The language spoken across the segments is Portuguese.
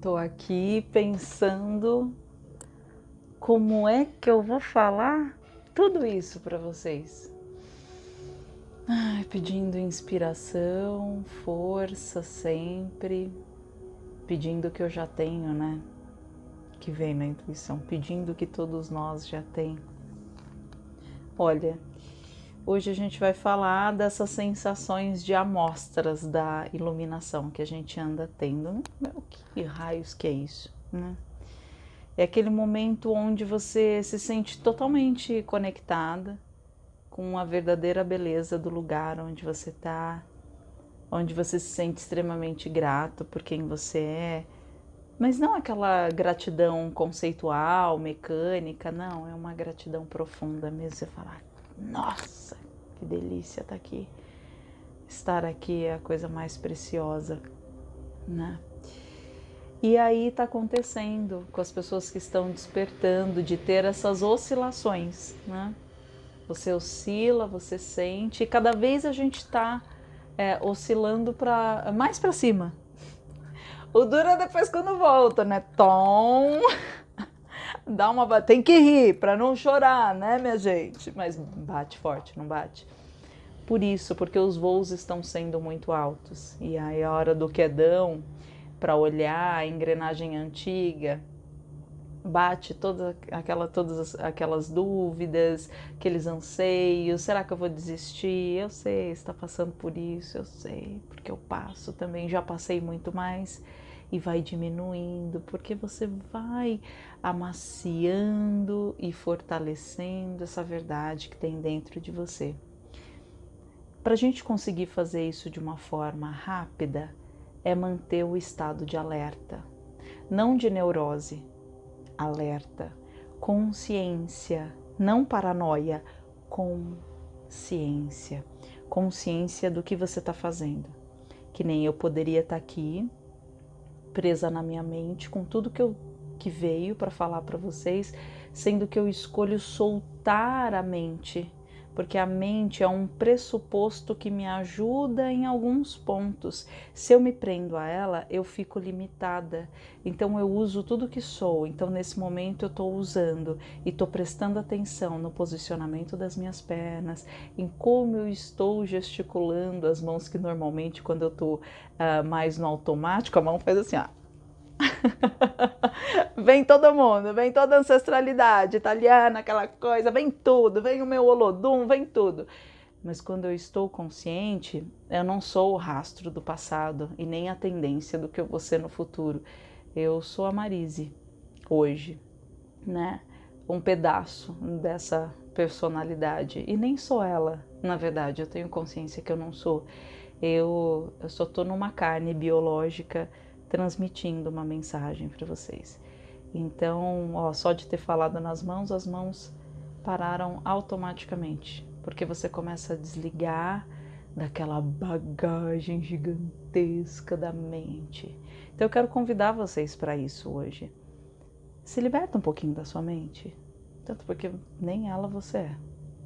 Tô aqui pensando como é que eu vou falar tudo isso para vocês. Ai, pedindo inspiração, força sempre, pedindo o que eu já tenho, né? Que vem na intuição, pedindo o que todos nós já tem. Olha, Hoje a gente vai falar dessas sensações de amostras da iluminação que a gente anda tendo. Meu, que raios que é isso, né? É aquele momento onde você se sente totalmente conectada com a verdadeira beleza do lugar onde você está, onde você se sente extremamente grato por quem você é, mas não aquela gratidão conceitual, mecânica, não, é uma gratidão profunda mesmo. Você falar, nossa, que delícia estar tá aqui. Estar aqui é a coisa mais preciosa, né? E aí está acontecendo com as pessoas que estão despertando de ter essas oscilações, né? Você oscila, você sente, e cada vez a gente está é, oscilando para mais para cima. O duro é depois quando volta, né? Tom dá uma tem que rir para não chorar, né, minha gente? Mas bate forte, não bate? Por isso, porque os voos estão sendo muito altos e aí a hora do quedão para olhar a engrenagem antiga bate toda aquela todas aquelas dúvidas, aqueles anseios, será que eu vou desistir? Eu sei, está passando por isso, eu sei, porque eu passo também, já passei muito mais e vai diminuindo, porque você vai amaciando e fortalecendo essa verdade que tem dentro de você. Para a gente conseguir fazer isso de uma forma rápida, é manter o estado de alerta, não de neurose, alerta, consciência, não paranoia, consciência, consciência do que você está fazendo. Que nem eu poderia estar tá aqui presa na minha mente com tudo que eu que veio para falar para vocês, sendo que eu escolho soltar a mente porque a mente é um pressuposto que me ajuda em alguns pontos. Se eu me prendo a ela, eu fico limitada. Então eu uso tudo que sou. Então nesse momento eu estou usando e estou prestando atenção no posicionamento das minhas pernas, em como eu estou gesticulando as mãos que normalmente quando eu estou uh, mais no automático a mão faz assim, ó. vem todo mundo, vem toda a ancestralidade italiana, aquela coisa, vem tudo, vem o meu Olodum, vem tudo. Mas quando eu estou consciente, eu não sou o rastro do passado e nem a tendência do que eu vou ser no futuro. Eu sou a Marise, hoje, né? Um pedaço dessa personalidade. E nem sou ela, na verdade, eu tenho consciência que eu não sou. Eu, eu só estou numa carne biológica transmitindo uma mensagem para vocês. Então, ó, só de ter falado nas mãos, as mãos pararam automaticamente, porque você começa a desligar daquela bagagem gigantesca da mente. Então, eu quero convidar vocês para isso hoje. Se liberta um pouquinho da sua mente, tanto porque nem ela você é.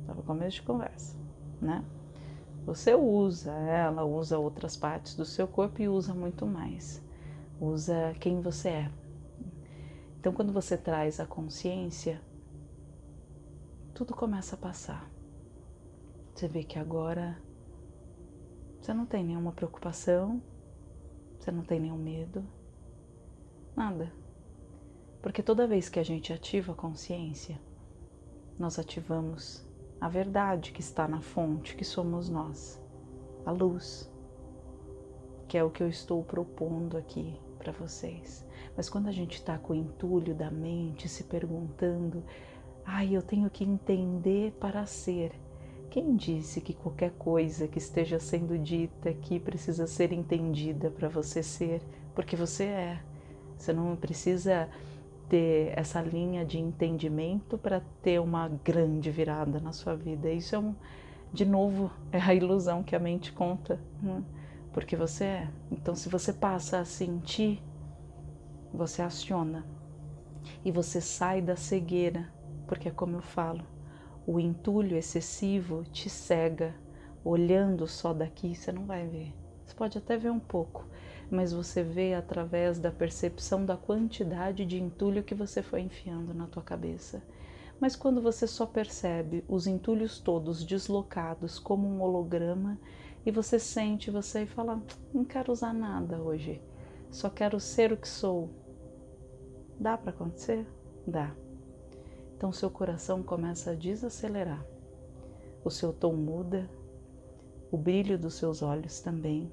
Estava começo de conversa, né? Você usa ela, usa outras partes do seu corpo e usa muito mais usa quem você é. Então, quando você traz a consciência, tudo começa a passar. Você vê que agora você não tem nenhuma preocupação, você não tem nenhum medo, nada. Porque toda vez que a gente ativa a consciência, nós ativamos a verdade que está na fonte, que somos nós, a luz, que é o que eu estou propondo aqui para vocês. Mas quando a gente está com o entulho da mente se perguntando, ai, eu tenho que entender para ser. Quem disse que qualquer coisa que esteja sendo dita aqui precisa ser entendida para você ser? Porque você é. Você não precisa ter essa linha de entendimento para ter uma grande virada na sua vida. Isso é um, de novo, é a ilusão que a mente conta. Né? Porque você é. Então, se você passa a sentir, você aciona e você sai da cegueira, porque é como eu falo, o entulho excessivo te cega. Olhando só daqui, você não vai ver. Você pode até ver um pouco, mas você vê através da percepção da quantidade de entulho que você foi enfiando na tua cabeça. Mas quando você só percebe os entulhos todos deslocados como um holograma e você sente você e fala: "Não quero usar nada hoje. Só quero ser o que sou". Dá para acontecer? Dá. Então seu coração começa a desacelerar. O seu tom muda, o brilho dos seus olhos também.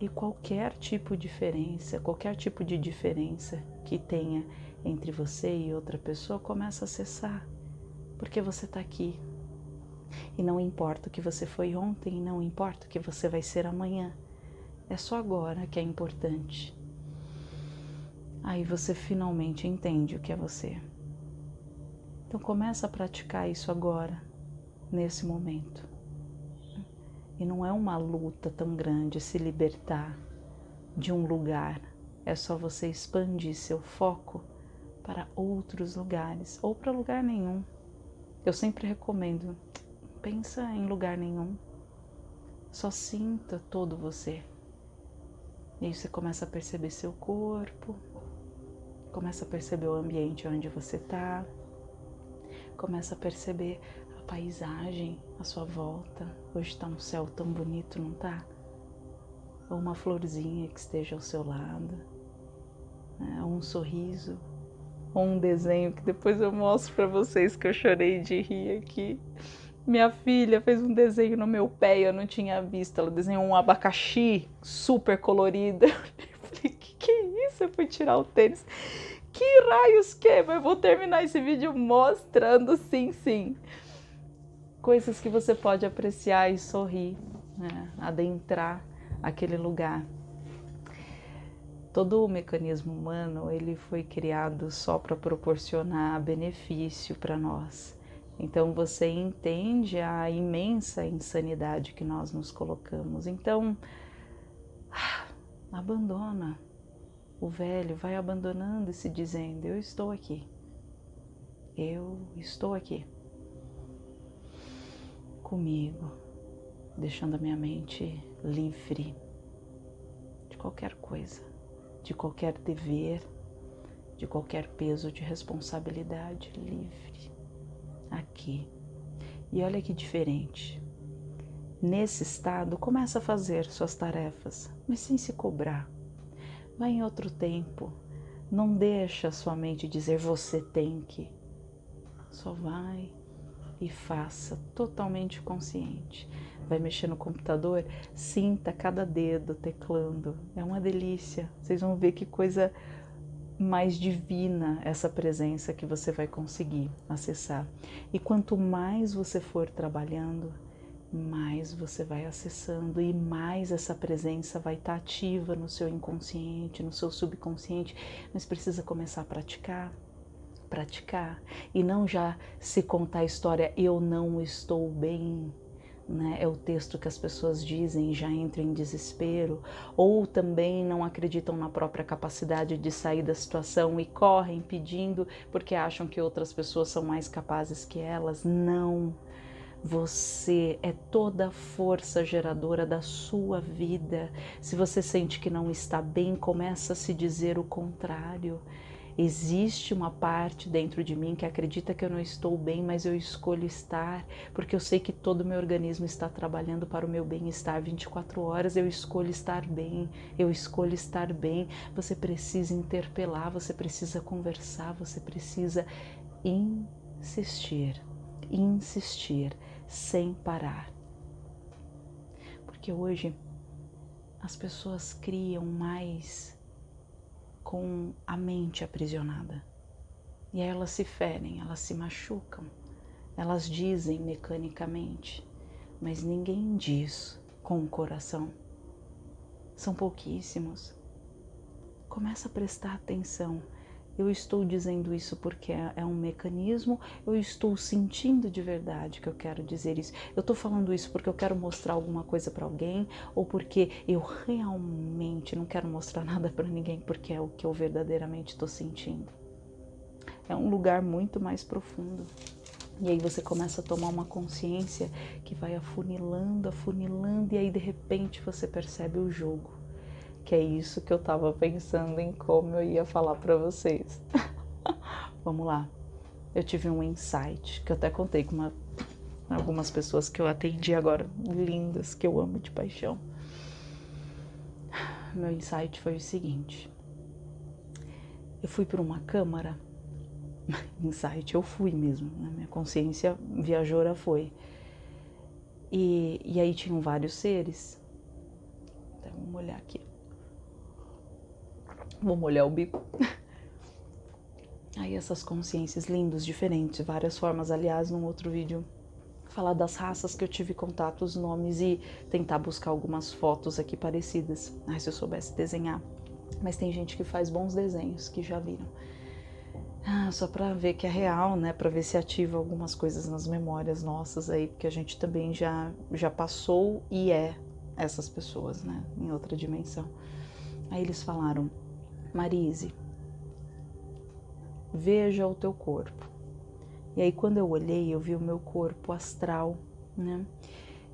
E qualquer tipo de diferença, qualquer tipo de diferença que tenha entre você e outra pessoa começa a cessar, porque você está aqui. E não importa o que você foi ontem, não importa o que você vai ser amanhã, é só agora que é importante. Aí você finalmente entende o que é você. Então começa a praticar isso agora, nesse momento. E não é uma luta tão grande se libertar de um lugar, é só você expandir seu foco para outros lugares ou para lugar nenhum. Eu sempre recomendo, pensa em lugar nenhum, só sinta todo você. E aí você começa a perceber seu corpo, começa a perceber o ambiente onde você está, começa a perceber paisagem à sua volta. Hoje está um céu tão bonito, não tá? Ou uma florzinha que esteja ao seu lado, né? ou um sorriso, ou um desenho que depois eu mostro para vocês que eu chorei de rir aqui. Minha filha fez um desenho no meu pé e eu não tinha visto. Ela desenhou um abacaxi super colorido. Eu falei, que que é isso? Eu fui tirar o tênis. Que raios que? Mas eu vou terminar esse vídeo mostrando sim, sim coisas que você pode apreciar e sorrir, né? adentrar aquele lugar. Todo o mecanismo humano ele foi criado só para proporcionar benefício para nós. Então você entende a imensa insanidade que nós nos colocamos. Então abandona o velho, vai abandonando e se dizendo: Eu estou aqui. Eu estou aqui comigo, deixando a minha mente livre de qualquer coisa, de qualquer dever, de qualquer peso de responsabilidade, livre aqui. E olha que diferente. Nesse estado, começa a fazer suas tarefas, mas sem se cobrar. Vai em outro tempo. Não deixa sua mente dizer você tem que. Só vai e faça totalmente consciente. Vai mexer no computador, sinta cada dedo teclando. É uma delícia. Vocês vão ver que coisa mais divina essa presença que você vai conseguir acessar. E quanto mais você for trabalhando, mais você vai acessando e mais essa presença vai estar ativa no seu inconsciente, no seu subconsciente, mas precisa começar a praticar, praticar e não já se contar a história eu não estou bem, né? É o texto que as pessoas dizem já entram em desespero, ou também não acreditam na própria capacidade de sair da situação e correm pedindo porque acham que outras pessoas são mais capazes que elas. Não. Você é toda a força geradora da sua vida. Se você sente que não está bem, começa a se dizer o contrário. Existe uma parte dentro de mim que acredita que eu não estou bem, mas eu escolho estar, porque eu sei que todo o meu organismo está trabalhando para o meu bem-estar 24 horas. Eu escolho estar bem, eu escolho estar bem. Você precisa interpelar, você precisa conversar, você precisa insistir, insistir sem parar. Porque hoje as pessoas criam mais com a mente aprisionada. E aí elas se ferem, elas se machucam, elas dizem mecanicamente, mas ninguém diz com o coração. São pouquíssimos. Começa a prestar atenção eu estou dizendo isso porque é, é um mecanismo, eu estou sentindo de verdade que eu quero dizer isso. Eu estou falando isso porque eu quero mostrar alguma coisa para alguém ou porque eu realmente não quero mostrar nada para ninguém porque é o que eu verdadeiramente estou sentindo. É um lugar muito mais profundo. E aí você começa a tomar uma consciência que vai afunilando, afunilando, e aí de repente você percebe o jogo. Que é isso que eu estava pensando em como eu ia falar para vocês. Vamos lá. Eu tive um insight que eu até contei com uma, algumas pessoas que eu atendi agora, lindas, que eu amo de paixão. Meu insight foi o seguinte: eu fui para uma câmara, insight, eu fui mesmo, né? minha consciência viajora foi. E, e aí tinham vários seres. Então, vamos olhar aqui. Vou molhar o bico. Aí essas consciências lindas, diferentes, várias formas. Aliás, num outro vídeo, falar das raças que eu tive contato, os nomes e tentar buscar algumas fotos aqui parecidas. Ai, se eu soubesse desenhar. Mas tem gente que faz bons desenhos, que já viram. Ah, só para ver que é real, né? Para ver se ativa algumas coisas nas memórias nossas aí, porque a gente também já já passou e é essas pessoas, né? Em outra dimensão. Aí eles falaram: Marise, veja o teu corpo. E aí quando eu olhei, eu vi o meu corpo astral, né?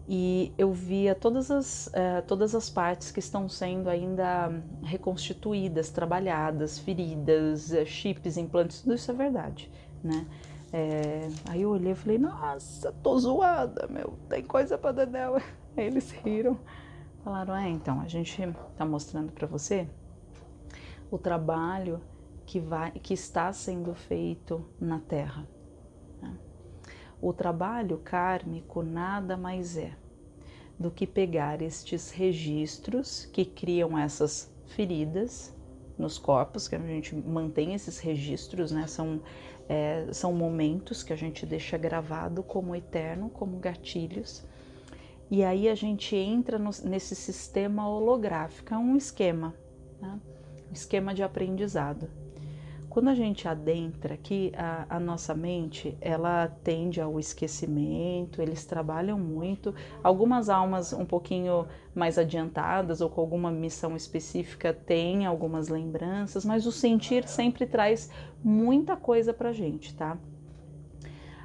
E eu via todas as, uh, todas as partes que estão sendo ainda reconstituídas, trabalhadas, feridas, uh, chips, implantes, tudo isso é verdade, né? É, aí eu olhei e falei, nossa, tô zoada, meu, tem coisa pra Dedéu. Aí eles riram, falaram, é, então, a gente tá mostrando para você o trabalho que, vai, que está sendo feito na Terra. Né? O trabalho kármico nada mais é do que pegar estes registros que criam essas feridas nos corpos, que a gente mantém esses registros, né? São, é, são momentos que a gente deixa gravado como eterno, como gatilhos. E aí a gente entra no, nesse sistema holográfico, é um esquema, né? Esquema de aprendizado. Quando a gente adentra aqui, a, a, nossa mente, ela tende ao esquecimento, eles trabalham muito. Algumas almas um pouquinho mais adiantadas ou com alguma missão específica têm algumas lembranças, mas o sentir sempre traz muita coisa pra gente, tá?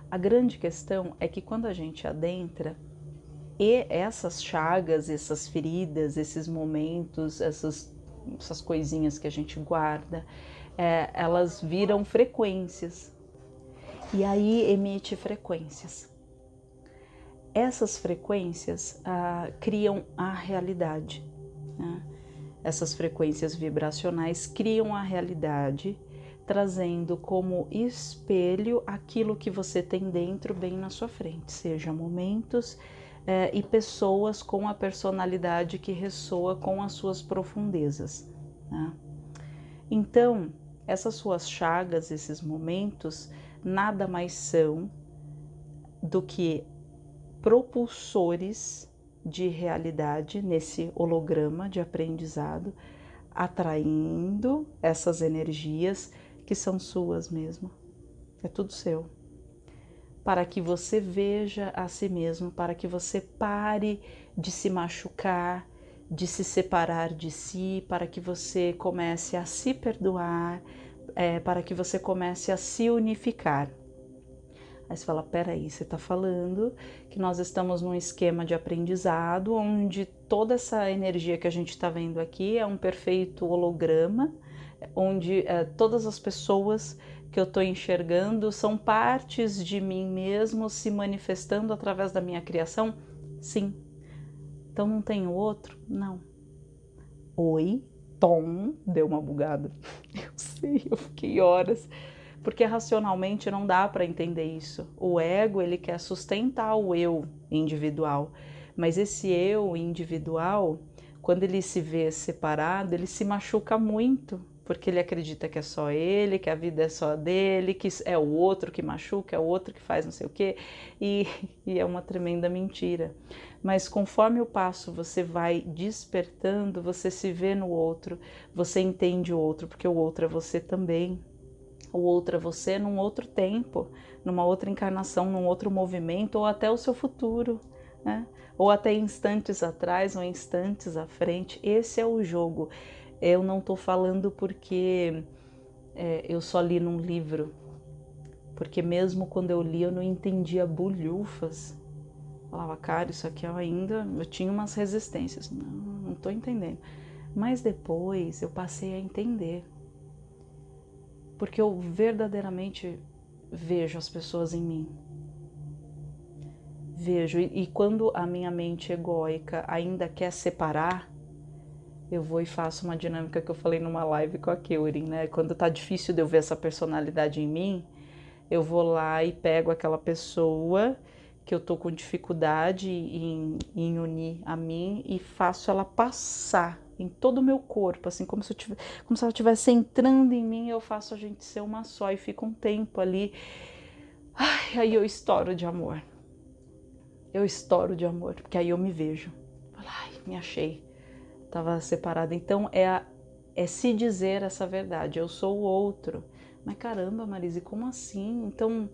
A grande questão é que quando a gente adentra, e essas chagas, essas feridas, esses momentos, essas, essas coisinhas que a gente guarda, é, elas viram frequências e aí emite frequências. Essas frequências ah, criam a realidade. Né? Essas frequências vibracionais criam a realidade, trazendo como espelho aquilo que você tem dentro bem na sua frente, seja momentos eh, e pessoas com a personalidade que ressoa com as suas profundezas. Né? Então, essas suas chagas, esses momentos, nada mais são do que propulsores de realidade nesse holograma de aprendizado, atraindo essas energias que são suas mesmo. É tudo seu. Para que você veja a si mesmo, para que você pare de se machucar, de se separar de si, para que você comece a se perdoar, é, para que você comece a se unificar. Aí você fala: peraí, você está falando que nós estamos num esquema de aprendizado onde toda essa energia que a gente está vendo aqui é um perfeito holograma, onde é, todas as pessoas que eu estou enxergando são partes de mim mesmo se manifestando através da minha criação? Sim, então não tem outro? Não. Oi, Tom, deu uma bugada. Eu sei, eu fiquei horas. Porque racionalmente não dá para entender isso. O ego, ele quer sustentar o eu individual. Mas esse eu individual, quando ele se vê separado, ele se machuca muito, porque ele acredita que é só ele, que a vida é só dele, que é o outro que machuca, é o outro que faz não sei o quê, e, e é uma tremenda mentira. Mas conforme o passo você vai despertando, você se vê no outro, você entende o outro, porque o outro é você também. O outro é você num outro tempo, numa outra encarnação, num outro movimento, ou até o seu futuro, né? ou até instantes atrás ou instantes à frente. Esse é o jogo. Eu não estou falando porque é, eu só li num livro, porque mesmo quando eu li eu não entendia bulhufas. Falava, cara, isso aqui eu ainda, eu tinha umas resistências, não, não tô entendendo. Mas depois eu passei a entender. Porque eu verdadeiramente vejo as pessoas em mim. Vejo, e, e quando a minha mente egóica ainda quer separar, eu vou e faço uma dinâmica que eu falei numa live com a Keurin, né? Quando tá difícil de eu ver essa personalidade em mim, eu vou lá e pego aquela pessoa que eu tô com dificuldade em, em unir a mim e faço ela passar em todo o meu corpo, assim, como se, eu tivesse, como se ela estivesse entrando em mim, eu faço a gente ser uma só e fico um tempo ali. Ai, aí eu estouro de amor. Eu estouro de amor, porque aí eu me vejo. Ai, me achei. Tava separada. Então é, a, é se dizer essa verdade. Eu sou o outro. Mas caramba, Marise, como assim? Então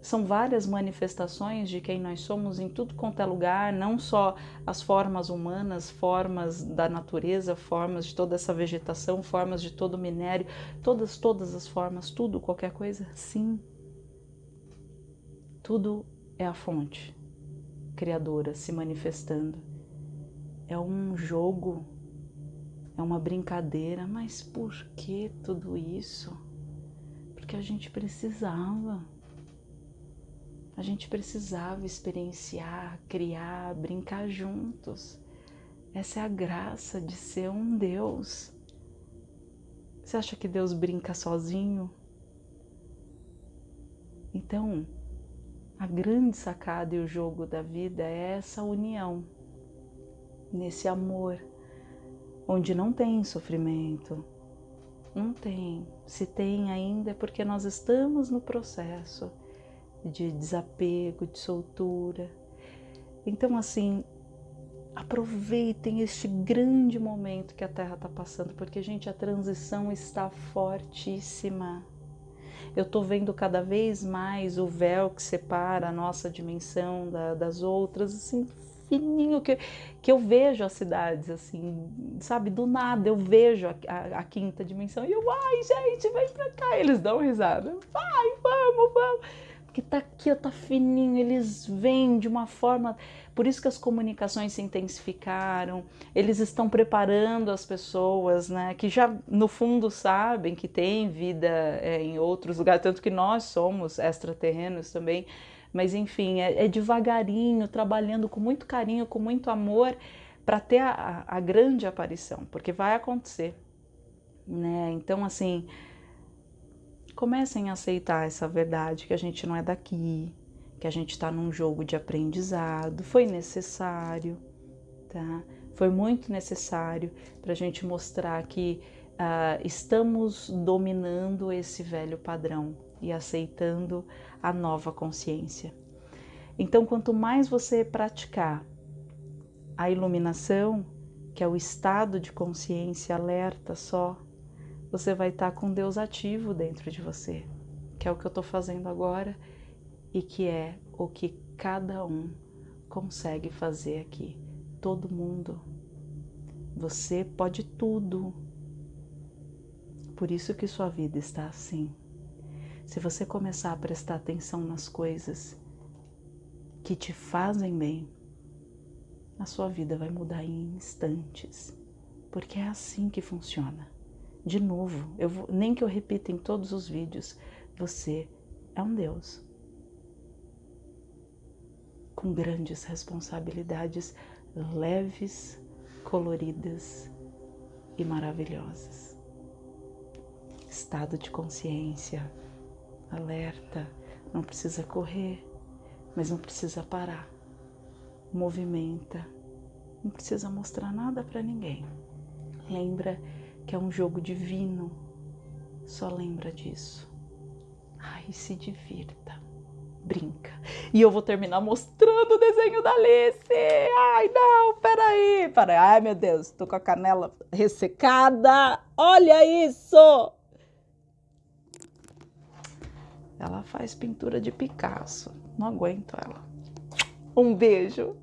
são várias manifestações de quem nós somos em tudo quanto é lugar, não só as formas humanas, formas da natureza, formas de toda essa vegetação, formas de todo o minério, todas, todas as formas, tudo, qualquer coisa, sim. Tudo é a fonte criadora se manifestando. É um jogo, é uma brincadeira, mas por que tudo isso? Porque a gente precisava. A gente precisava experienciar, criar, brincar juntos. Essa é a graça de ser um Deus. Você acha que Deus brinca sozinho? Então, a grande sacada e o jogo da vida é essa união, nesse amor, onde não tem sofrimento, não tem. Se tem ainda é porque nós estamos no processo de desapego, de soltura. Então, assim, aproveitem este grande momento que a Terra está passando, porque, gente, a transição está fortíssima. Eu estou vendo cada vez mais o véu que separa a nossa dimensão da, das outras, assim, fininho, que, que eu vejo as cidades, assim, sabe, do nada eu vejo a, a, a quinta dimensão e eu, ai, gente, vem pra cá. Eles dão risada, vai, vamos, vamos. Que tá aqui, tá fininho, eles vêm de uma forma, por isso que as comunicações se intensificaram, eles estão preparando as pessoas, né, que já no fundo sabem que tem vida é, em outros lugares, tanto que nós somos extraterrenos também, mas enfim, é, é devagarinho, trabalhando com muito carinho, com muito amor, para ter a, a grande aparição, porque vai acontecer, né, então assim, comecem a aceitar essa verdade que a gente não é daqui, que a gente está num jogo de aprendizado, foi necessário, tá? Foi muito necessário para a gente mostrar que uh, estamos dominando esse velho padrão e aceitando a nova consciência. Então, quanto mais você praticar a iluminação, que é o estado de consciência alerta só, você vai estar com Deus ativo dentro de você, que é o que eu estou fazendo agora e que é o que cada um consegue fazer aqui. Todo mundo. Você pode tudo. Por isso que sua vida está assim. Se você começar a prestar atenção nas coisas que te fazem bem, a sua vida vai mudar em instantes, porque é assim que funciona. De novo, eu vou, nem que eu repita em todos os vídeos, você é um Deus com grandes responsabilidades leves, coloridas e maravilhosas. Estado de consciência, alerta, não precisa correr, mas não precisa parar. Movimenta, não precisa mostrar nada para ninguém. Lembra que é um jogo divino. Só lembra disso. Ai, se divirta. Brinca. E eu vou terminar mostrando o desenho da Alice. Ai, não, peraí. peraí. Ai, meu Deus, tô com a canela ressecada. Olha isso! Ela faz pintura de Picasso. Não aguento ela. Um beijo.